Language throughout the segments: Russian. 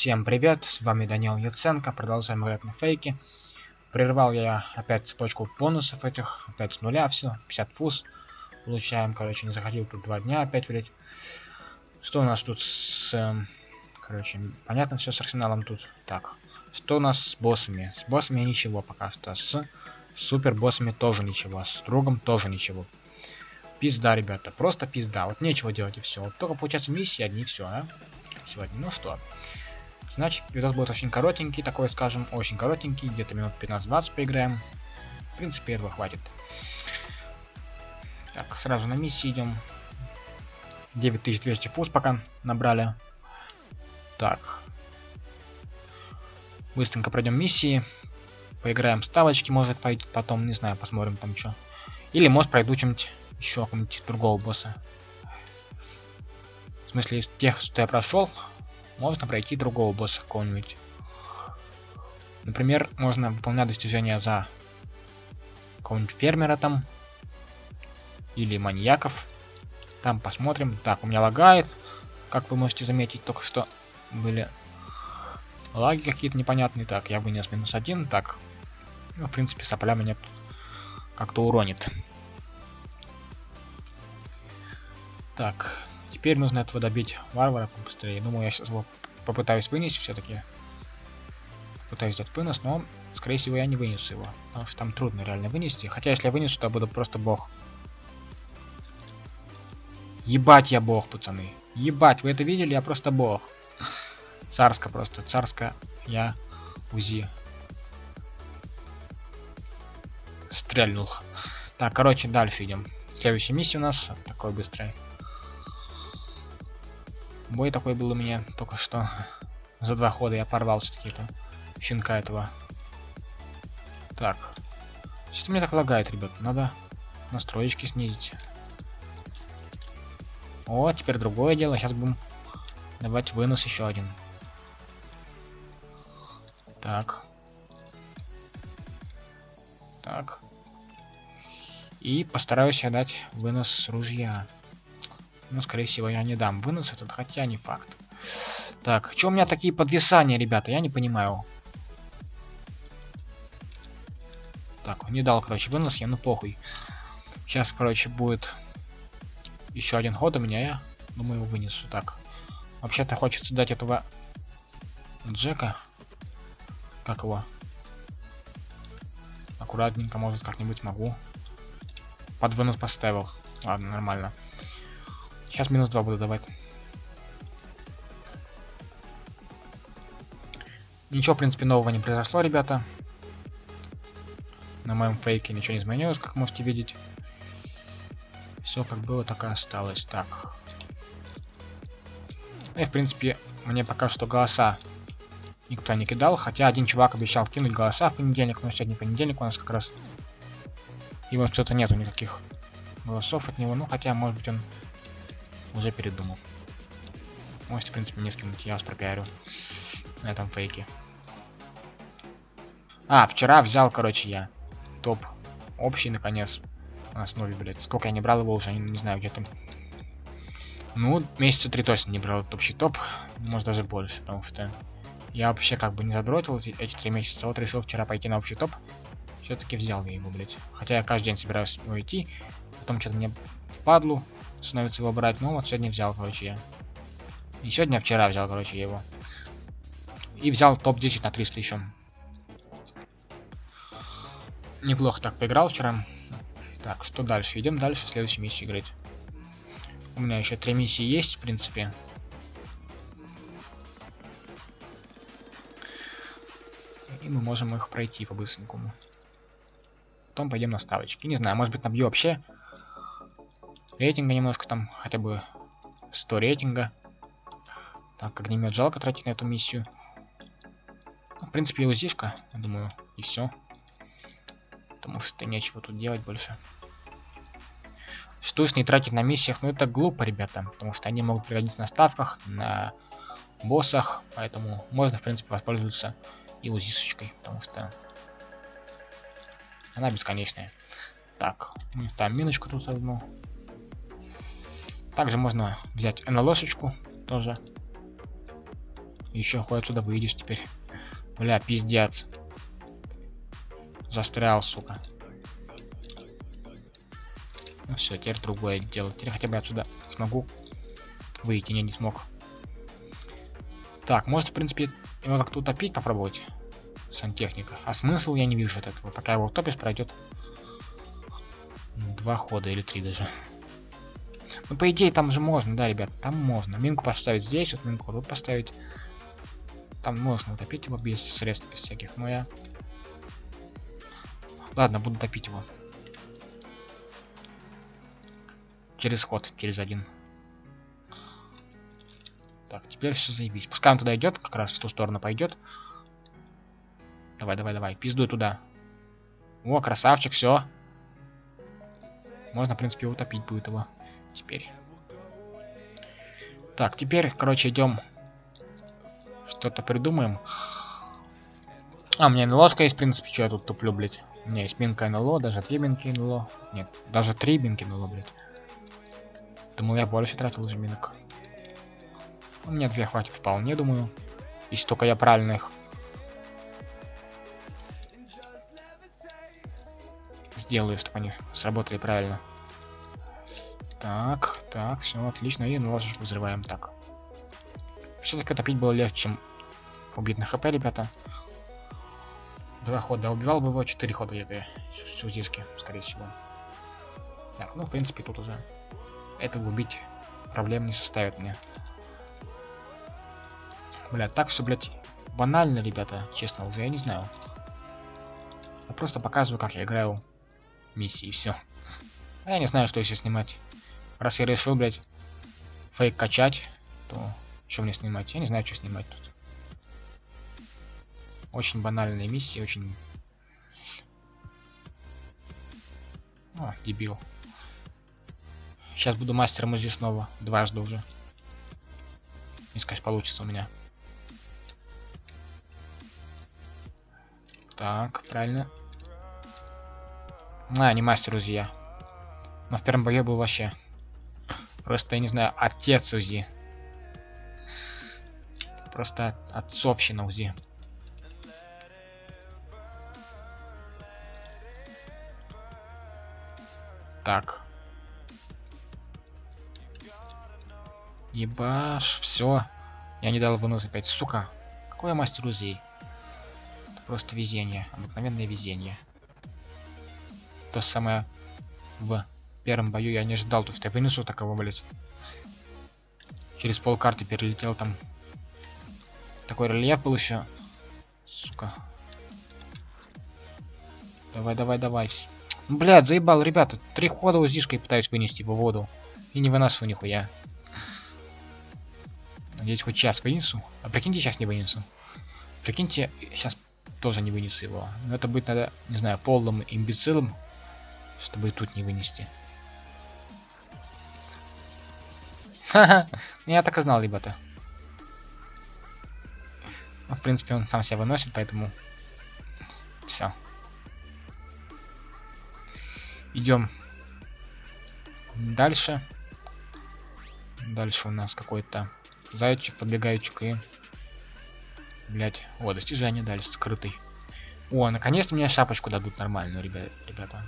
Всем привет, с вами Данил Яценко, продолжаем играть на фейке. Прервал я опять цепочку бонусов этих, опять с нуля все, 50 фуз. Получаем, короче, не заходил тут два дня опять, блять. Что у нас тут с... Эм, короче, понятно все с арсеналом тут. Так, что у нас с боссами? С боссами ничего пока что. С супер боссами тоже ничего. С другом тоже ничего. Пизда, ребята, просто пизда. Вот нечего делать и все. Вот только получается миссии одни все, а? Сегодня. Ну что, Значит, видос будет очень коротенький, такой, скажем, очень коротенький, где-то минут 15-20 поиграем. В принципе, этого хватит. Так, сразу на миссии идем. 9200 фуз пока набрали. Так. Быстренько пройдем миссии. Поиграем ставочки, может пойти потом, не знаю, посмотрим там что. Или может пройду чем-нибудь еще какого-нибудь другого босса. В смысле, из тех, что я прошел, можно пройти другого босса какого-нибудь. Например, можно выполнять достижения за какого-нибудь фермера там. Или маньяков. Там посмотрим. Так, у меня лагает. Как вы можете заметить, только что были лаги какие-то непонятные. Так, я вынес минус один. Так, ну, в принципе, сопля меня как-то уронит. Так, Теперь нужно этого добить варвара побыстрее. Думаю, я сейчас его попытаюсь вынести все-таки. Пытаюсь взять вынос, но, скорее всего, я не вынесу его. Потому что там трудно реально вынести. Хотя, если я вынесу, то я буду просто бог. Ебать я бог, пацаны. Ебать, вы это видели? Я просто бог. Царско просто. Царско я УЗИ. Стрельнул. Так, короче, дальше идем. Следующая миссия у нас такой быстрый. Бой такой был у меня только что. За два хода я порвал все-таки это щенка этого. Так. Что мне так лагает, ребят? Надо настроечки снизить. О, теперь другое дело. Сейчас будем давать вынос еще один. Так. Так. И постараюсь дать вынос ружья. Ну, скорее всего, я не дам вынос этот, хотя не факт. Так, что у меня такие подвисания, ребята? Я не понимаю. Так, не дал, короче, вынос я, ну похуй. Сейчас, короче, будет еще один ход у меня, я думаю, вынесу. Так, вообще-то хочется дать этого Джека. Как его? Аккуратненько, может, как-нибудь могу. Под вынос поставил. Ладно, нормально. Сейчас минус 2 буду давать. Ничего, в принципе, нового не произошло, ребята. На моем фейке ничего не изменилось, как можете видеть. Все как было, так и осталось. Так. И, в принципе, мне пока что голоса никто не кидал. Хотя один чувак обещал кинуть голоса в понедельник, но сегодня понедельник у нас как раз. И вот что-то нету никаких голосов от него. Ну, хотя, может быть, он уже передумал. Можете, в принципе, не скинуть, я вас пропиарю на этом фейке. А, вчера взял, короче, я топ общий, наконец, на основе, блядь. Сколько я не брал его уже, не, знаю, где там. Ну, месяца три точно не брал этот общий топ, может даже больше, потому что я вообще как бы не задротил эти, три месяца, вот решил вчера пойти на общий топ, все-таки взял я его, блядь. Хотя я каждый день собираюсь идти, потом что-то мне впадлу, становится его брать. Ну вот сегодня взял, короче, я. И сегодня, вчера взял, короче, его. И взял топ-10 на 300 еще. Неплохо так поиграл вчера. Так, что дальше? Идем дальше, следующую миссию играть. У меня еще три миссии есть, в принципе. И мы можем их пройти по-быстренькому. Потом пойдем на ставочки. Не знаю, может быть набью вообще рейтинга немножко там, хотя бы 100 рейтинга. Так, огнемет жалко тратить на эту миссию. Ну, в принципе, узишка, я думаю, и все. Потому что нечего тут делать больше. Штучный тратить на миссиях, ну это глупо, ребята. Потому что они могут пригодиться на ставках, на боссах. Поэтому можно, в принципе, воспользоваться и узишечкой. Потому что она бесконечная. Так, там миночку тут одну. Также можно взять НЛОшечку тоже. Еще хоть отсюда выйдешь теперь. Бля, пиздец. Застрял, сука. Ну все, теперь другое дело. Теперь хотя бы отсюда смогу выйти. Не, не смог. Так, может, в принципе, его как-то утопить попробовать. Сантехника. А смысл я не вижу от этого. Пока его утопишь, пройдет два хода или три даже. Ну, по идее, там же можно, да, ребят, там можно. Минку поставить здесь, вот минку тут поставить. Там можно утопить его без средств, без всяких, но я... Ладно, буду топить его. Через ход, через один. Так, теперь все заебись. Пускай он туда идет, как раз в ту сторону пойдет. Давай, давай, давай, пиздуй туда. О, красавчик, все. Можно, в принципе, утопить будет его. Теперь. Так, теперь, короче, идем. Что-то придумаем. А, у меня НЛОшка есть, в принципе, что я тут туплю, блядь. У меня есть минка НЛО, даже две минки НЛО. Нет, даже три минки НЛО, блядь. Думал, я больше тратил уже минок. У меня две хватит вполне, думаю. Если только я правильно их сделаю, чтобы они сработали правильно. Так, так, все отлично. И нож взрываем так. Все-таки топить было легче, чем убить на хп, ребята. Два хода. Убивал бы его, четыре хода где-то. Сузишки, скорее всего. Так, ну, в принципе, тут уже это убить проблем не составит мне. Бля, так все, блядь, банально, ребята, честно, уже я не знаю. Я просто показываю, как я играю миссии, и все. А я не знаю, что еще снимать. Раз я решил, блядь, фейк качать, то что мне снимать? Я не знаю, что снимать тут. Очень банальные миссии, очень... О, дебил. Сейчас буду мастером здесь снова. Дважды уже. Не сказать, получится у меня. Так, правильно. А, не мастер УЗИ Но в первом бою был вообще. Просто, я не знаю, отец УЗИ. Просто отцовщина УЗИ. Так. Ебаш, все. Я не дал вынос опять, сука. Какой я мастер УЗИ? Просто везение, обыкновенное везение. То самое в первом бою я не ждал, то что я вынесу такого, блять. Через пол карты перелетел там. Такой рельеф был еще. Сука. Давай, давай, давай. Блядь, заебал, ребята. Три хода узишкой пытаюсь вынести в воду. И не выношу нихуя. Надеюсь, хоть сейчас вынесу. А прикиньте, сейчас не вынесу. Прикиньте, сейчас тоже не вынесу его. Но это будет, надо, не знаю, полным имбецилом, чтобы и тут не вынести. Ха-ха, я так и знал, ребята. Ну, в принципе, он сам себя выносит, поэтому... Все. Идем дальше. Дальше у нас какой-то зайчик, подбегаючик и Блять. О, достижение дали, скрытый. О, наконец-то мне шапочку дадут нормальную, ребята.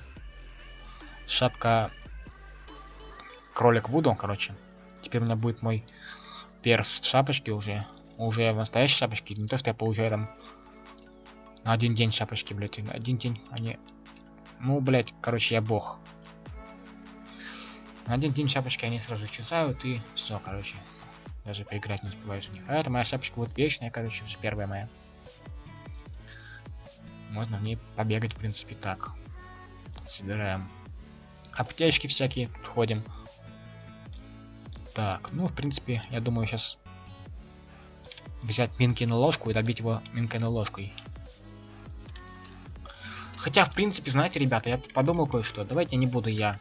Шапка... Кролик Вуду, короче. Теперь у меня будет мой перс в шапочке уже. Уже в настоящей шапочке. Не то, что я получаю там один день шапочки, блять. На один день они... Ну, блять, короче, я бог. На один день шапочки они сразу исчезают и все, короче. Даже поиграть не успеваешь в них. А это моя шапочка вот вечная, короче, уже первая моя. Можно в ней побегать, в принципе, так. Собираем. Аптечки всякие ходим. Так, ну, в принципе, я думаю, сейчас взять Минкину ложку и добить его Минкиной ложкой. Хотя, в принципе, знаете, ребята, я подумал кое-что. Давайте не буду я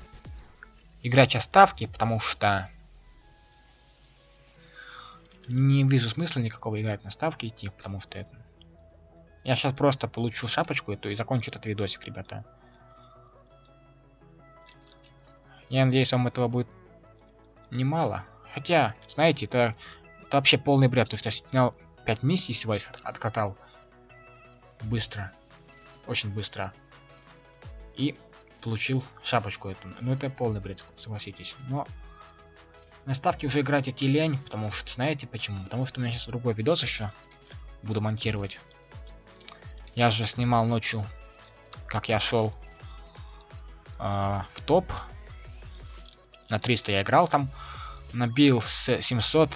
играть сейчас ставки, потому что не вижу смысла никакого играть на ставки идти, потому что это... Я сейчас просто получу шапочку эту и закончу этот видосик, ребята. Я надеюсь, вам этого будет немало. Хотя, знаете, это, это вообще полный бред. То есть я снял 5 миссий всего лишь откатал. Быстро. Очень быстро. И получил шапочку эту. Ну это полный бред, согласитесь. Но на ставке уже играть идти лень, потому что знаете почему? Потому что у меня сейчас другой видос еще буду монтировать. Я же снимал ночью, как я шел э, в топ. На 300 я играл там. Набил с 700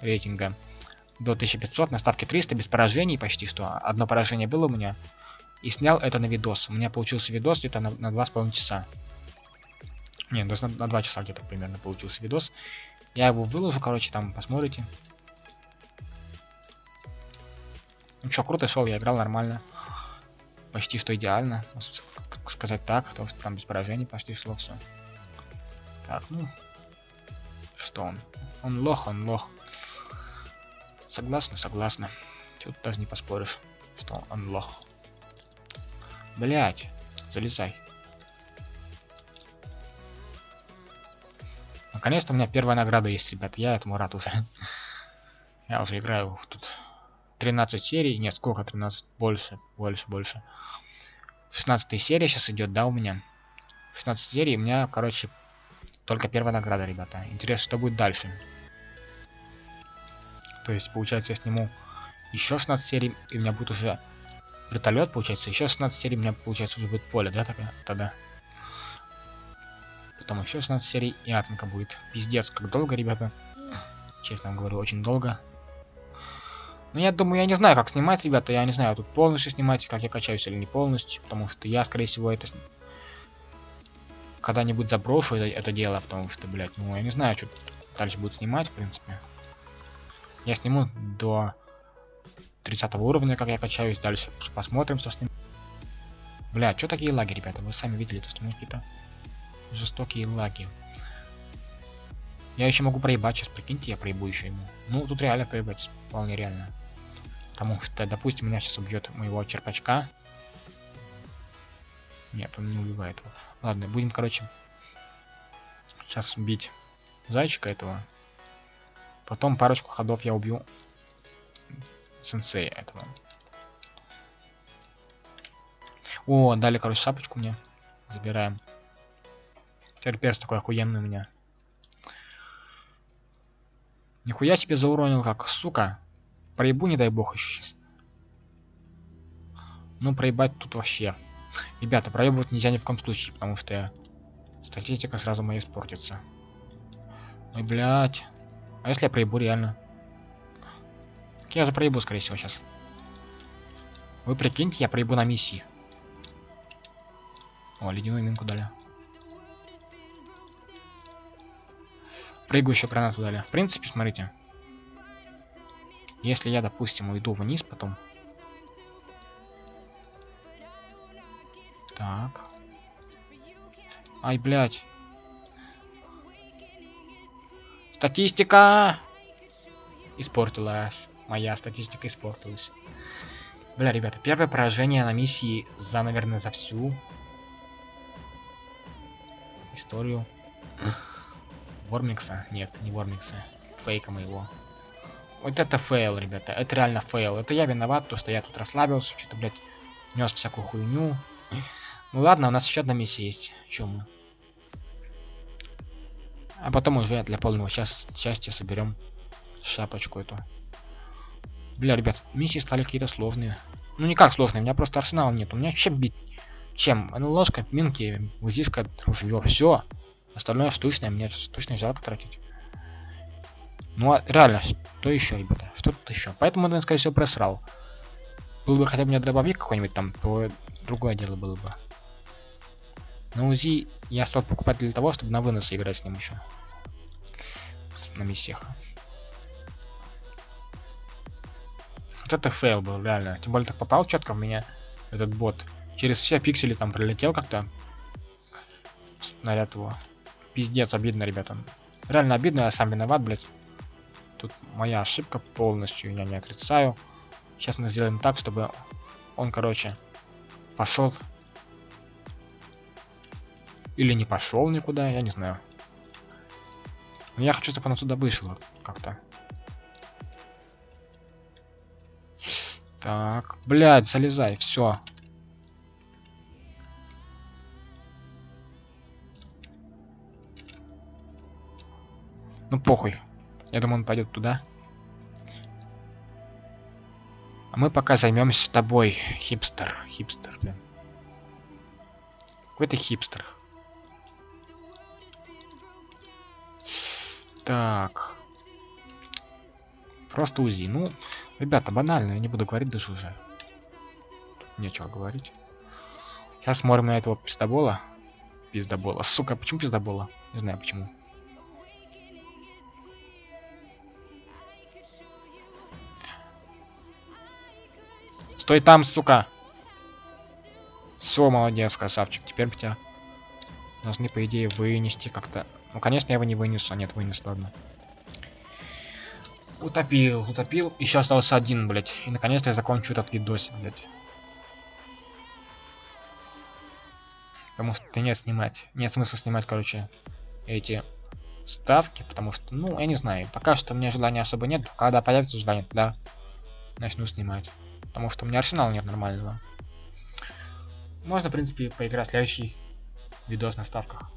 рейтинга до 1500 на ставке 300 без поражений почти что. Одно поражение было у меня. И снял это на видос. У меня получился видос где-то на, на 2,5 часа. Не, на, на 2 часа где-то примерно получился видос. Я его выложу, короче, там посмотрите. Ну что, круто шел, я играл нормально. Почти что идеально, сказать так, потому что там без поражений почти шло все. Так, ну. Что он? Он лох, он лох. Согласна, согласна. Тут даже не поспоришь, что он лох. Блять, залезай. Наконец-то у меня первая награда есть, ребят. Я этому рад уже. Я уже играю тут 13 серий. Нет, сколько 13? Больше, больше, больше. 16 серия сейчас идет, да, у меня? 16 серий, у меня, короче, только первая награда, ребята. Интересно, что будет дальше. То есть, получается, я сниму еще 16 серий, и у меня будет уже вертолет, получается. Еще 16 серий, у меня, получается, уже будет поле, да, тогда? Потом еще 16 серий, и атомка будет. Пиздец, как долго, ребята. Честно говорю, очень долго. Но я думаю, я не знаю, как снимать, ребята. Я не знаю, тут полностью снимать, как я качаюсь или не полностью. Потому что я, скорее всего, это когда-нибудь заброшу это, это дело. Потому что, блядь, ну я не знаю, что дальше будет снимать, в принципе. Я сниму до 30 уровня, как я качаюсь. Дальше посмотрим, что с ним. Бля, что такие лаги, ребята? Вы сами видели, то что какие-то жестокие лаги. Я еще могу проебать сейчас, прикиньте, я проебу еще ему. Ну, тут реально проебать, вполне реально. Потому что, допустим, меня сейчас убьет моего черпачка. Нет, он не убивает его. Ладно, будем, короче, сейчас бить зайчика этого. Потом парочку ходов я убью сенсея этого. О, дали, короче, шапочку мне. Забираем. Теперь такой охуенный у меня. Нихуя себе зауронил как, сука. Проебу, не дай бог, еще сейчас. Ну, проебать тут вообще. Ребята, проебывать нельзя ни в коем случае, потому что статистика сразу моя испортится. Ой, блядь. А если я проебу реально? Так я же проебу, скорее всего, сейчас. Вы прикиньте, я проебу на миссии. О, ледяную минку дали. Прыгающую гранату дали. В принципе, смотрите. Если я, допустим, уйду вниз потом. Так. Ай, блядь. Статистика! Испортилась. Моя статистика испортилась. Бля, ребята, первое поражение на миссии за, наверное, за всю историю. Вормикса? Нет, не Вормикса. Фейка моего. Вот это фейл, ребята. Это реально фейл. Это я виноват, то что я тут расслабился, что-то, блядь, нес всякую хуйню. Ну ладно, у нас еще одна миссия есть. Чем? А потом уже для полного счаст счастья соберем шапочку эту. Бля, ребят, миссии стали какие-то сложные. Ну никак сложные, у меня просто арсенала нет. У меня чем бить? Чем? Ну ложка, минки, УЗИшка, ружье, все. Остальное штучное, мне штучное жалко тратить. Ну а реально, что еще, ребята? Что тут еще? Поэтому я, скорее всего, просрал. Был бы хотя бы мне дробовик какой-нибудь там, то другое дело было бы. На Узи я стал покупать для того, чтобы на вынос играть с ним еще. На миссиях. Вот это фейл был, реально. Тем более так попал четко в меня этот бот. Через все пиксели там пролетел как-то. Снаряд его. Пиздец, обидно, ребята. Реально обидно, я сам виноват, блядь. Тут моя ошибка полностью, я не отрицаю. Сейчас мы сделаем так, чтобы он, короче, пошел или не пошел никуда, я не знаю. Но я хочу, чтобы он отсюда вышел как-то. Так, блядь, залезай, все. Ну похуй. Я думаю, он пойдет туда. А мы пока займемся тобой, хипстер. Хипстер, блин. Какой ты хипстер. Так. Просто УЗИ. Ну, ребята, банально, я не буду говорить даже уже. Тут нечего говорить. Сейчас смотрим на этого пиздобола. Пиздобола. Сука, почему пиздобола? Не знаю почему. Стой там, сука! Все, молодец, красавчик. Теперь бы тебя должны, по идее, вынести как-то. Ну, конечно, я его не вынесу. Нет, вынес, ладно. Утопил, утопил. Еще остался один, блядь. И наконец-то я закончу этот видосик, блядь. Потому что нет снимать. Нет смысла снимать, короче, эти ставки, потому что, ну, я не знаю. Пока что у меня желания особо нет. Когда появится желание, тогда начну снимать. Потому что у меня арсенала нет нормального. Можно, в принципе, поиграть следующий видос на ставках.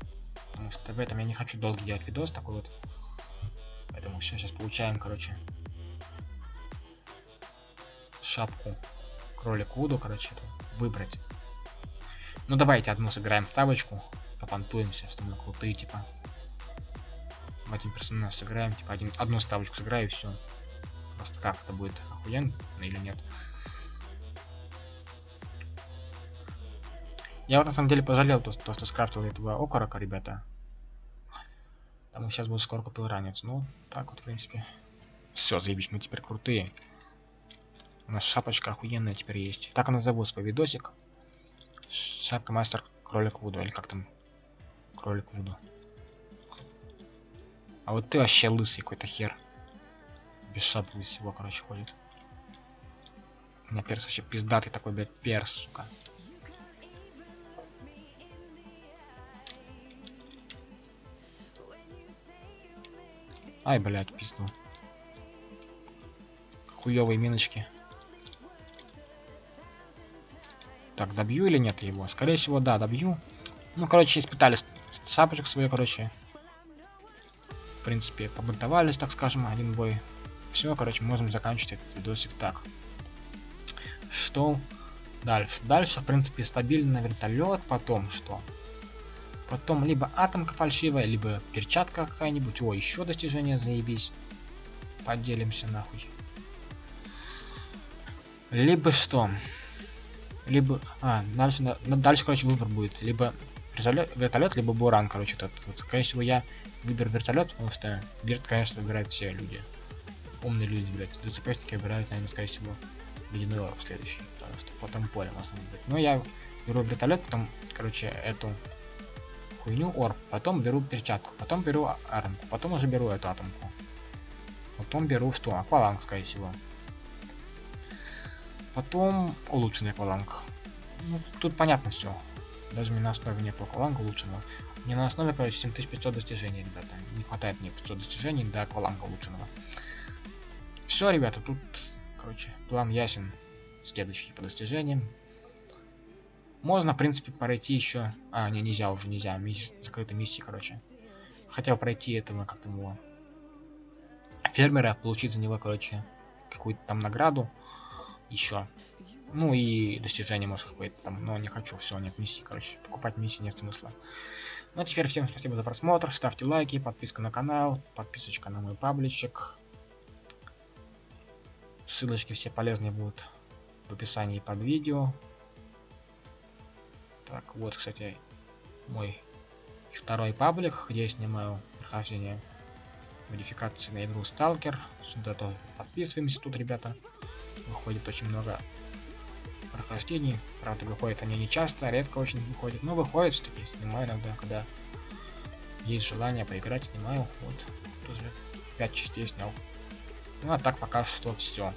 Потому что в этом я не хочу долго делать видос такой вот. Поэтому все, сейчас получаем, короче, шапку кролик Вуду, короче, выбрать. Ну давайте одну сыграем в табочку, попантуемся, что мы крутые, типа. Один персонаж сыграем, типа один, одну ставочку сыграю и все. Просто как это будет охуенно или нет. Я вот на самом деле пожалел то, то что скрафтил этого окорока, ребята. Там сейчас будет скоро купил ранец. Ну, так вот, в принципе. Все, заебись, мы теперь крутые. У нас шапочка охуенная теперь есть. Так она зовут свой видосик. Шапка мастер кролик Вуду. Или как там? Кролик Вуду. А вот ты вообще лысый какой-то хер. Без шапки, без всего, короче, ходит. У меня перс вообще пиздатый такой, блядь, перс, сука. Ай, блядь, пизду. Хуёвые миночки. Так, добью или нет его? Скорее всего, да, добью. Ну, короче, испытали шапочек свою, короче. В принципе, побунтовались, так скажем, один бой. Все, короче, можем заканчивать этот видосик так. Что дальше? Дальше, в принципе, стабильный вертолет. Потом что? Потом либо атомка фальшивая, либо перчатка какая-нибудь. О, еще достижение, заебись. Поделимся нахуй. Либо что? Либо... А, дальше, дальше короче, выбор будет. Либо вертолет, либо буран, короче, тот. Вот, скорее всего, я выберу вертолет, потому что верт, конечно, выбирают все люди. Умные люди, блядь. ДЦПшники выбирают, наверное, скорее всего, ледяной следующий. Потому что потом поле можно быть. Но я беру вертолет, потом, короче, эту хуйню орб, потом беру перчатку, потом беру атомку, потом уже беру эту атомку. Потом беру что? Акваланг, скорее всего. Потом улучшенный акваланг. Ну, тут понятно все. Даже не на основе не акваланга улучшенного. Не на основе, короче, 7500 достижений, ребята. Не хватает мне 500 достижений до акваланга улучшенного. Все, ребята, тут, короче, план ясен. Следующий по достижениям. Можно, в принципе, пройти еще... А, не, нельзя уже, нельзя. Мисс... Закрытая миссия, короче. Хотел пройти этого, как там его... Фермера, получить за него, короче, какую-то там награду. Еще. Ну и достижение, может, какое-то там. Но не хочу, все, нет миссии, короче. Покупать миссии нет смысла. Ну а теперь всем спасибо за просмотр. Ставьте лайки, подписка на канал, подписочка на мой пабличек. Ссылочки все полезные будут в описании под видео. Так, вот, кстати, мой второй паблик, где я снимаю прохождение модификации на игру Сталкер. Сюда тоже подписываемся тут, ребята. Выходит очень много прохождений. Правда, выходят они не часто, редко очень выходят. Но выходит все-таки, снимаю иногда, когда есть желание поиграть, снимаю. Вот, тоже 5 частей снял. Ну а так пока что все.